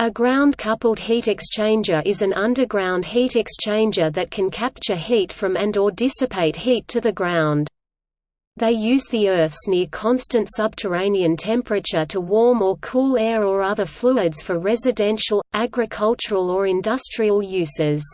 A ground-coupled heat exchanger is an underground heat exchanger that can capture heat from and or dissipate heat to the ground. They use the Earth's near-constant subterranean temperature to warm or cool air or other fluids for residential, agricultural or industrial uses.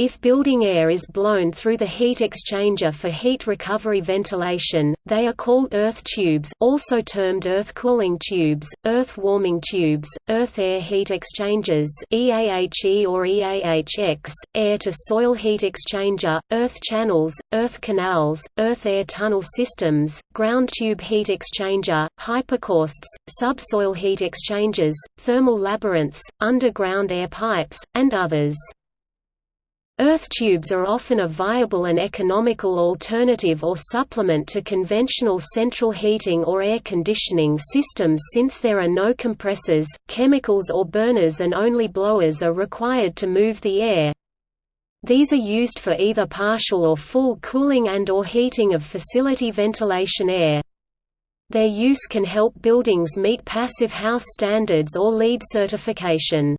If building air is blown through the heat exchanger for heat recovery ventilation, they are called earth tubes also termed earth cooling tubes, earth warming tubes, earth air heat exchangers EAHE or EAHX, air-to-soil heat exchanger, earth channels, earth canals, earth air tunnel systems, ground tube heat exchanger, hypocausts, subsoil heat exchangers, thermal labyrinths, underground air pipes, and others. Earth tubes are often a viable and economical alternative or supplement to conventional central heating or air conditioning systems since there are no compressors, chemicals or burners and only blowers are required to move the air. These are used for either partial or full cooling and or heating of facility ventilation air. Their use can help buildings meet passive house standards or LEED certification.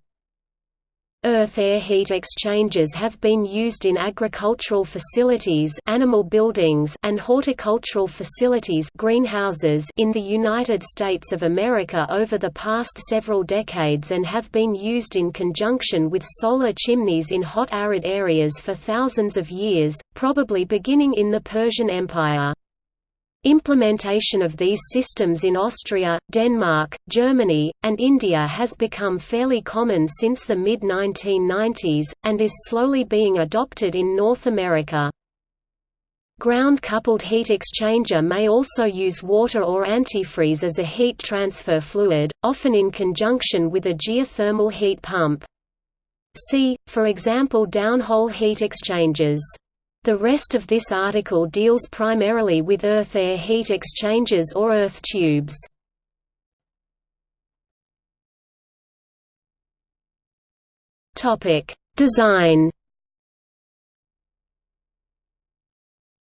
Earth-air heat exchangers have been used in agricultural facilities animal buildings and horticultural facilities greenhouses in the United States of America over the past several decades and have been used in conjunction with solar chimneys in hot arid areas for thousands of years, probably beginning in the Persian Empire. Implementation of these systems in Austria, Denmark, Germany, and India has become fairly common since the mid-1990s, and is slowly being adopted in North America. Ground-coupled heat exchanger may also use water or antifreeze as a heat transfer fluid, often in conjunction with a geothermal heat pump. See, for example downhole heat exchangers. The rest of this article deals primarily with earth-air heat exchangers or earth tubes. Design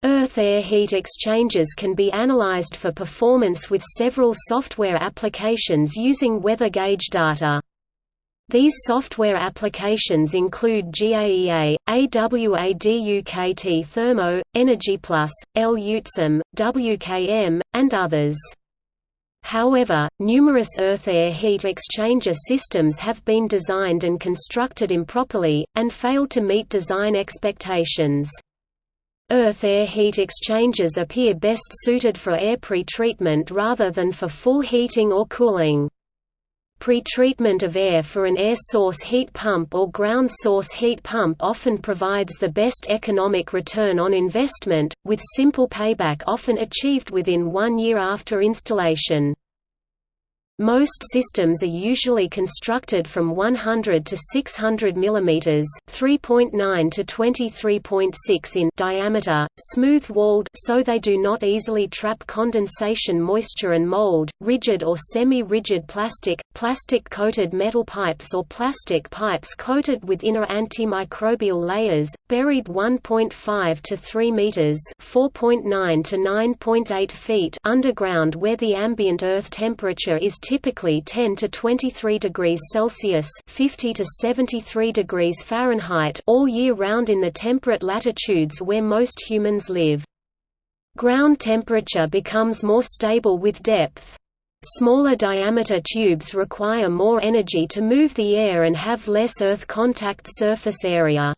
Earth-air heat exchangers can be analyzed for performance with several software applications using weather gauge data. These software applications include GAEA, AWADUKT Thermo, EnergyPlus, L-UTSM, WKM, and others. However, numerous earth-air heat exchanger systems have been designed and constructed improperly, and failed to meet design expectations. Earth-air heat exchangers appear best suited for air pretreatment rather than for full heating or cooling. Pre-treatment of air for an air source heat pump or ground source heat pump often provides the best economic return on investment, with simple payback often achieved within one year after installation. Most systems are usually constructed from 100 to 600 mm (3.9 to 23.6 in) diameter, smooth-walled so they do not easily trap condensation moisture and mold, rigid or semi-rigid plastic, plastic-coated metal pipes or plastic pipes coated with inner antimicrobial layers, buried 1.5 to 3 meters (4.9 to 9.8 feet) underground where the ambient earth temperature is typically 10 to 23 degrees Celsius (50 to 73 degrees Fahrenheit) all year round in the temperate latitudes where most humans live. Ground temperature becomes more stable with depth. Smaller diameter tubes require more energy to move the air and have less earth contact surface area.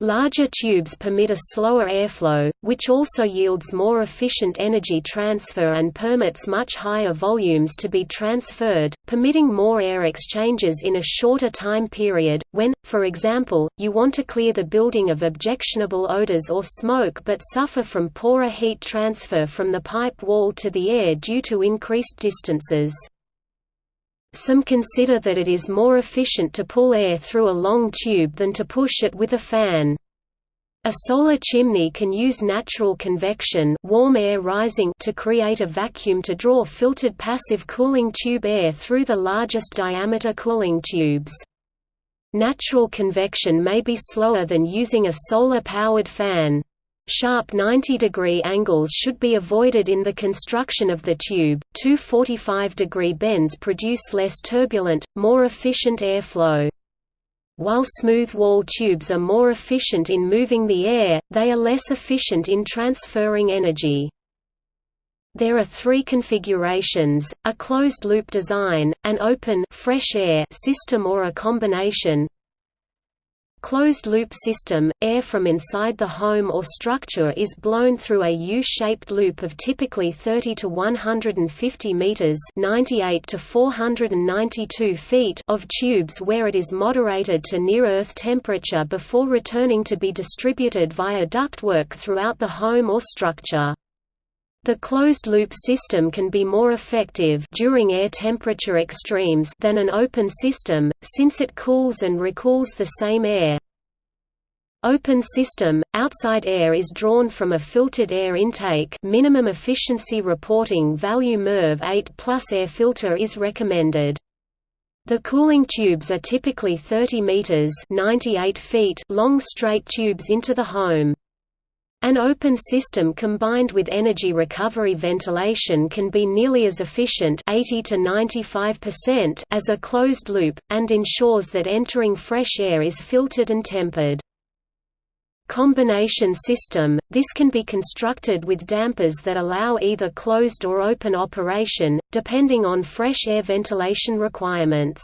Larger tubes permit a slower airflow, which also yields more efficient energy transfer and permits much higher volumes to be transferred, permitting more air exchanges in a shorter time period. When, for example, you want to clear the building of objectionable odors or smoke but suffer from poorer heat transfer from the pipe wall to the air due to increased distances. Some consider that it is more efficient to pull air through a long tube than to push it with a fan. A solar chimney can use natural convection warm air rising to create a vacuum to draw filtered passive cooling tube air through the largest diameter cooling tubes. Natural convection may be slower than using a solar-powered fan. Sharp 90-degree angles should be avoided in the construction of the tube. Two 45-degree bends produce less turbulent, more efficient airflow. While smooth wall tubes are more efficient in moving the air, they are less efficient in transferring energy. There are three configurations, a closed-loop design, an open fresh air system or a combination. Closed-loop system – Air from inside the home or structure is blown through a U-shaped loop of typically 30 to 150 meters (98 to 492 feet) of tubes where it is moderated to near-Earth temperature before returning to be distributed via ductwork throughout the home or structure. The closed-loop system can be more effective during air temperature extremes than an open system, since it cools and recools the same air. Open system – Outside air is drawn from a filtered air intake minimum efficiency reporting value MERV 8 plus air filter is recommended. The cooling tubes are typically 30 meters (98 feet) long straight tubes into the home. An open system combined with energy recovery ventilation can be nearly as efficient 80 to 95% as a closed loop, and ensures that entering fresh air is filtered and tempered. Combination system – This can be constructed with dampers that allow either closed or open operation, depending on fresh air ventilation requirements.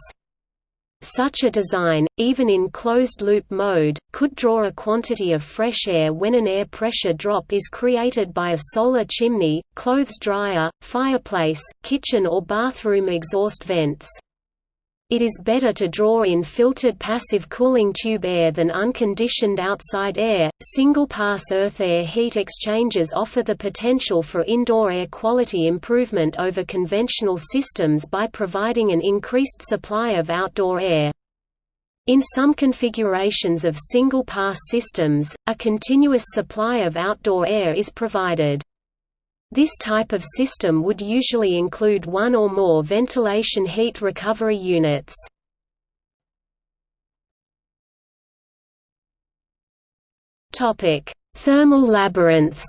Such a design, even in closed-loop mode, could draw a quantity of fresh air when an air pressure drop is created by a solar chimney, clothes dryer, fireplace, kitchen or bathroom exhaust vents. It is better to draw in filtered passive cooling tube air than unconditioned outside air. Single pass earth air heat exchangers offer the potential for indoor air quality improvement over conventional systems by providing an increased supply of outdoor air. In some configurations of single pass systems, a continuous supply of outdoor air is provided. This type of system would usually include one or more ventilation heat recovery units. Thermal labyrinths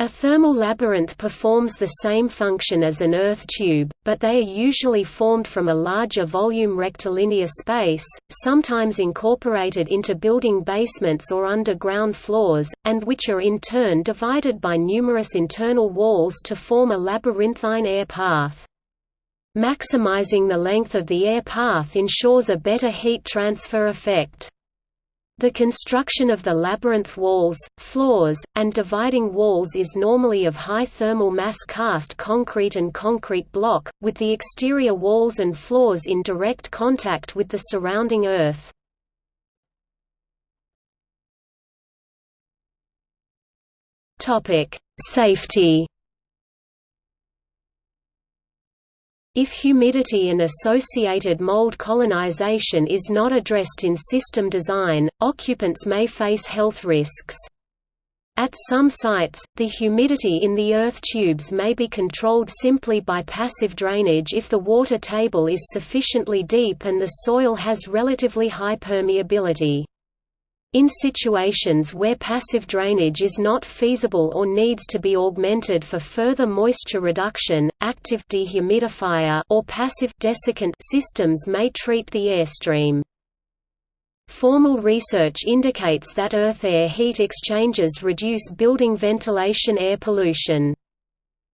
A thermal labyrinth performs the same function as an earth tube, but they are usually formed from a larger volume rectilinear space, sometimes incorporated into building basements or underground floors, and which are in turn divided by numerous internal walls to form a labyrinthine air path. Maximizing the length of the air path ensures a better heat transfer effect. The construction of the labyrinth walls, floors, and dividing walls is normally of high thermal mass cast concrete and concrete block, with the exterior walls and floors in direct contact with the surrounding earth. Safety If humidity and associated mold colonization is not addressed in system design, occupants may face health risks. At some sites, the humidity in the earth tubes may be controlled simply by passive drainage if the water table is sufficiently deep and the soil has relatively high permeability. In situations where passive drainage is not feasible or needs to be augmented for further moisture reduction, active dehumidifier or passive desiccant systems may treat the airstream. Formal research indicates that earth air heat exchangers reduce building ventilation air pollution.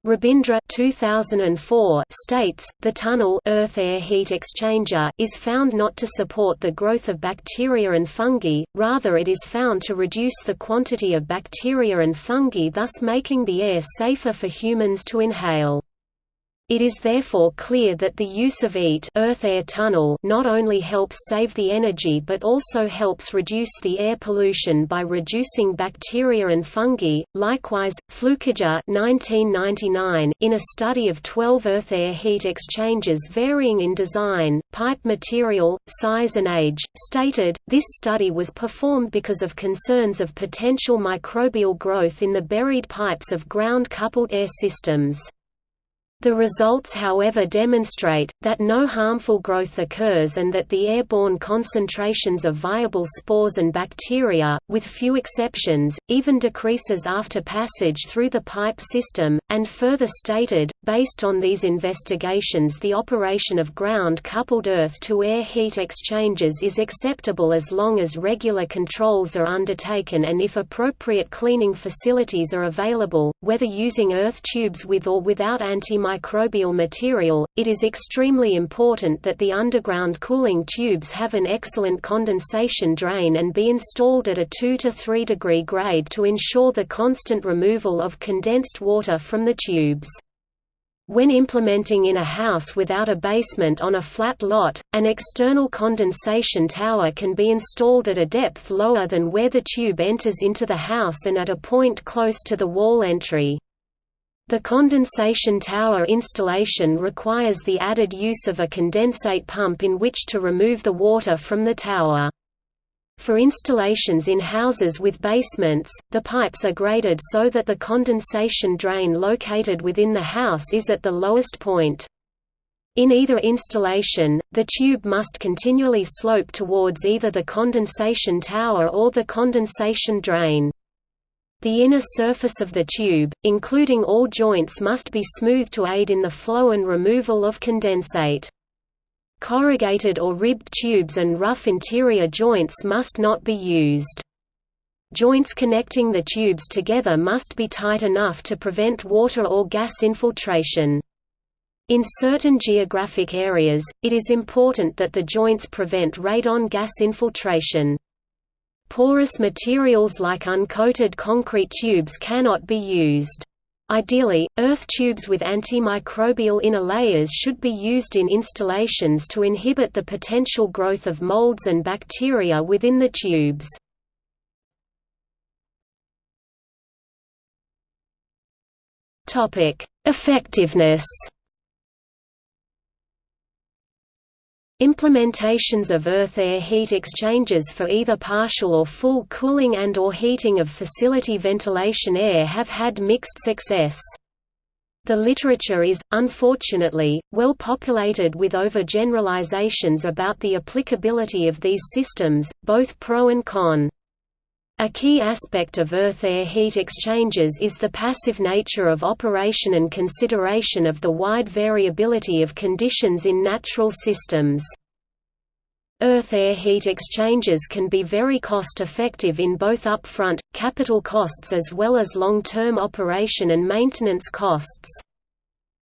Rabindra 2004 states, the tunnel earth air heat exchanger is found not to support the growth of bacteria and fungi, rather it is found to reduce the quantity of bacteria and fungi thus making the air safer for humans to inhale. It is therefore clear that the use of EAT earth-air tunnel not only helps save the energy but also helps reduce the air pollution by reducing bacteria and fungi. Likewise, Flukiger 1999 in a study of 12 earth-air heat exchangers varying in design, pipe material, size and age, stated, this study was performed because of concerns of potential microbial growth in the buried pipes of ground-coupled air systems. The results however demonstrate, that no harmful growth occurs and that the airborne concentrations of viable spores and bacteria, with few exceptions, even decreases after passage through the pipe system, and further stated, based on these investigations the operation of ground-coupled earth-to-air heat exchangers is acceptable as long as regular controls are undertaken and if appropriate cleaning facilities are available, whether using earth tubes with or without anti antimicrobial material, it is extremely important that the underground cooling tubes have an excellent condensation drain and be installed at a 2 to 3 degree grade to ensure the constant removal of condensed water from the tubes. When implementing in a house without a basement on a flat lot, an external condensation tower can be installed at a depth lower than where the tube enters into the house and at a point close to the wall entry. The condensation tower installation requires the added use of a condensate pump in which to remove the water from the tower. For installations in houses with basements, the pipes are graded so that the condensation drain located within the house is at the lowest point. In either installation, the tube must continually slope towards either the condensation tower or the condensation drain. The inner surface of the tube, including all joints must be smooth to aid in the flow and removal of condensate. Corrugated or ribbed tubes and rough interior joints must not be used. Joints connecting the tubes together must be tight enough to prevent water or gas infiltration. In certain geographic areas, it is important that the joints prevent radon gas infiltration. Porous materials like uncoated concrete tubes cannot be used. Ideally, earth tubes with antimicrobial inner layers should be used in installations to inhibit the potential growth of molds and bacteria within the tubes. Effectiveness Implementations of earth-air heat exchangers for either partial or full cooling and or heating of facility ventilation air have had mixed success. The literature is, unfortunately, well populated with overgeneralizations about the applicability of these systems, both pro and con. A key aspect of earth-air heat exchangers is the passive nature of operation and consideration of the wide variability of conditions in natural systems. Earth-air heat exchangers can be very cost-effective in both upfront, capital costs as well as long-term operation and maintenance costs.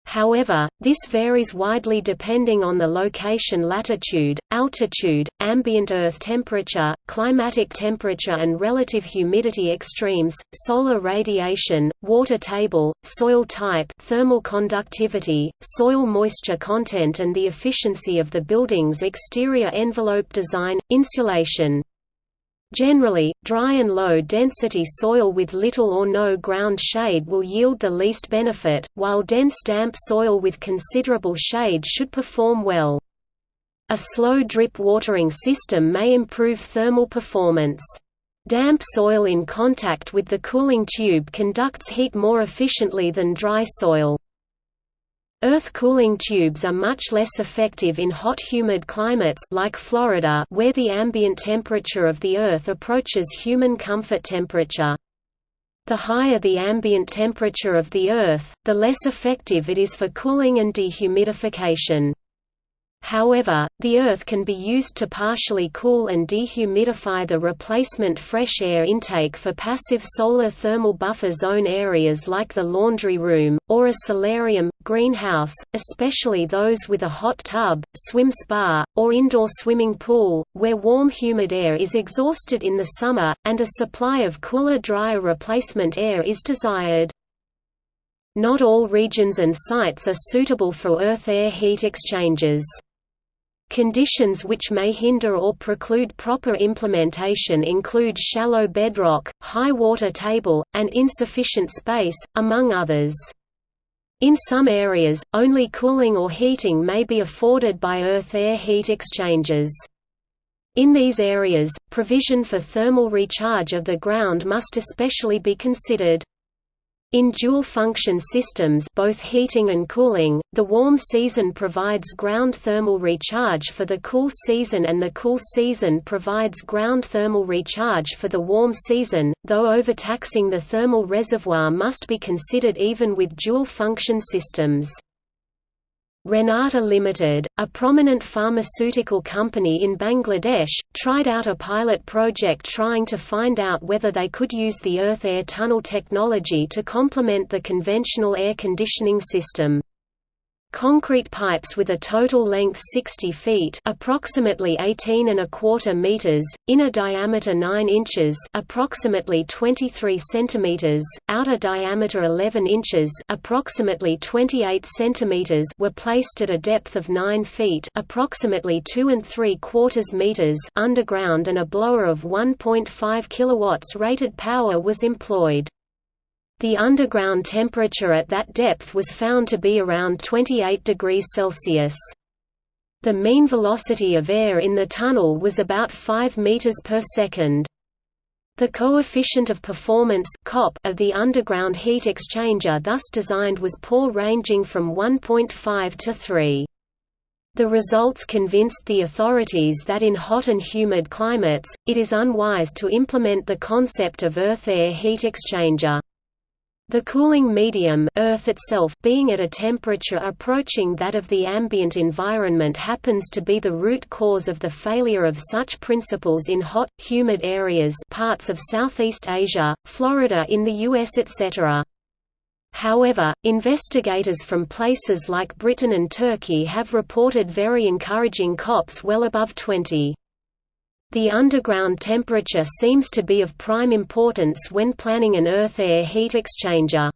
However, this varies widely depending on the location latitude, altitude, ambient earth temperature, climatic temperature and relative humidity extremes, solar radiation, water table, soil type thermal conductivity, soil moisture content and the efficiency of the building's exterior envelope design, insulation. Generally, dry and low-density soil with little or no ground shade will yield the least benefit, while dense damp soil with considerable shade should perform well. A slow drip watering system may improve thermal performance. Damp soil in contact with the cooling tube conducts heat more efficiently than dry soil. Earth cooling tubes are much less effective in hot humid climates like Florida where the ambient temperature of the Earth approaches human comfort temperature. The higher the ambient temperature of the Earth, the less effective it is for cooling and dehumidification. However, the earth can be used to partially cool and dehumidify the replacement fresh air intake for passive solar thermal buffer zone areas like the laundry room, or a solarium, greenhouse, especially those with a hot tub, swim spa, or indoor swimming pool, where warm humid air is exhausted in the summer, and a supply of cooler drier replacement air is desired. Not all regions and sites are suitable for earth-air heat exchangers. Conditions which may hinder or preclude proper implementation include shallow bedrock, high water table, and insufficient space, among others. In some areas, only cooling or heating may be afforded by earth-air heat exchangers. In these areas, provision for thermal recharge of the ground must especially be considered. In dual-function systems both heating and cooling, the warm season provides ground thermal recharge for the cool season and the cool season provides ground thermal recharge for the warm season, though overtaxing the thermal reservoir must be considered even with dual-function systems. Renata Limited, a prominent pharmaceutical company in Bangladesh, tried out a pilot project trying to find out whether they could use the earth air tunnel technology to complement the conventional air conditioning system. Concrete pipes with a total length 60 feet approximately 18 and a quarter meters, inner diameter 9 inches approximately 23 centimeters, outer diameter 11 inches approximately 28 centimeters were placed at a depth of 9 feet approximately 2 and 3 quarters meters underground and a blower of 1.5 kilowatts rated power was employed. The underground temperature at that depth was found to be around 28 degrees Celsius. The mean velocity of air in the tunnel was about 5 meters per second. The coefficient of performance COP of the underground heat exchanger thus designed was poor ranging from 1.5 to 3. The results convinced the authorities that in hot and humid climates, it is unwise to implement the concept of earth-air heat exchanger. The cooling medium Earth itself being at a temperature approaching that of the ambient environment happens to be the root cause of the failure of such principles in hot, humid areas parts of Southeast Asia, Florida in the US etc. However, investigators from places like Britain and Turkey have reported very encouraging COPs well above 20. The underground temperature seems to be of prime importance when planning an earth-air heat exchanger.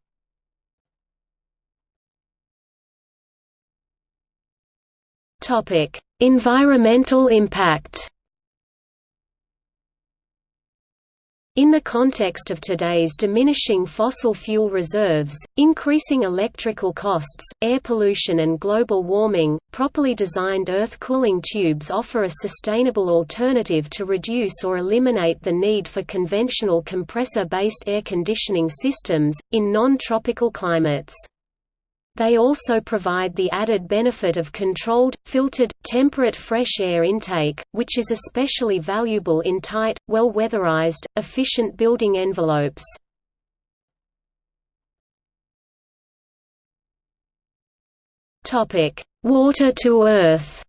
environmental impact In the context of today's diminishing fossil fuel reserves, increasing electrical costs, air pollution and global warming, properly designed earth cooling tubes offer a sustainable alternative to reduce or eliminate the need for conventional compressor-based air conditioning systems, in non-tropical climates. They also provide the added benefit of controlled, filtered, temperate fresh air intake, which is especially valuable in tight, well-weatherized, efficient building envelopes. Water to earth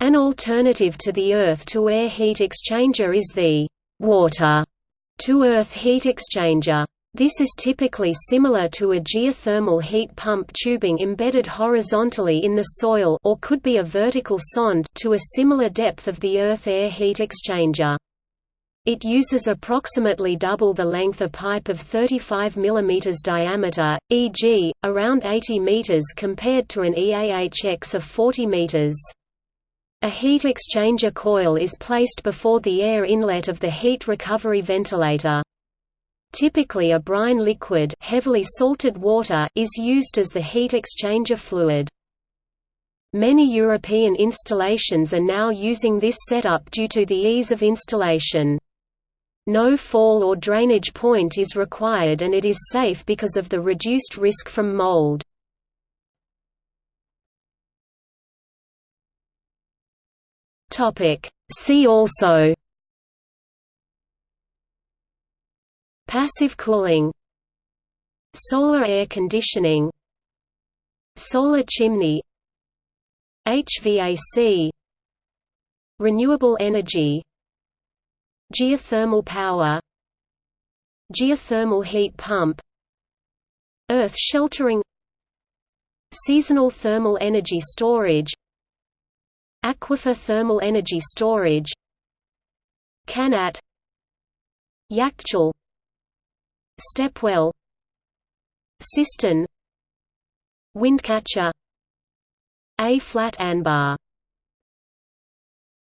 An alternative to the earth-to-air heat exchanger is the water-to-earth heat exchanger. This is typically similar to a geothermal heat pump tubing embedded horizontally in the soil or could be a vertical sonde to a similar depth of the earth-air heat exchanger. It uses approximately double the length of pipe of 35 mm diameter, e.g., around 80 m compared to an EAHX of 40 m. A heat exchanger coil is placed before the air inlet of the heat recovery ventilator. Typically a brine liquid heavily salted water is used as the heat exchanger fluid. Many European installations are now using this setup due to the ease of installation. No fall or drainage point is required and it is safe because of the reduced risk from mold. See also Passive cooling Solar air conditioning Solar chimney HVAC Renewable energy Geothermal power Geothermal heat pump Earth sheltering Seasonal thermal energy storage Aquifer thermal energy storage Qanat Yakchal Stepwell Cistern Windcatcher A flat Anbar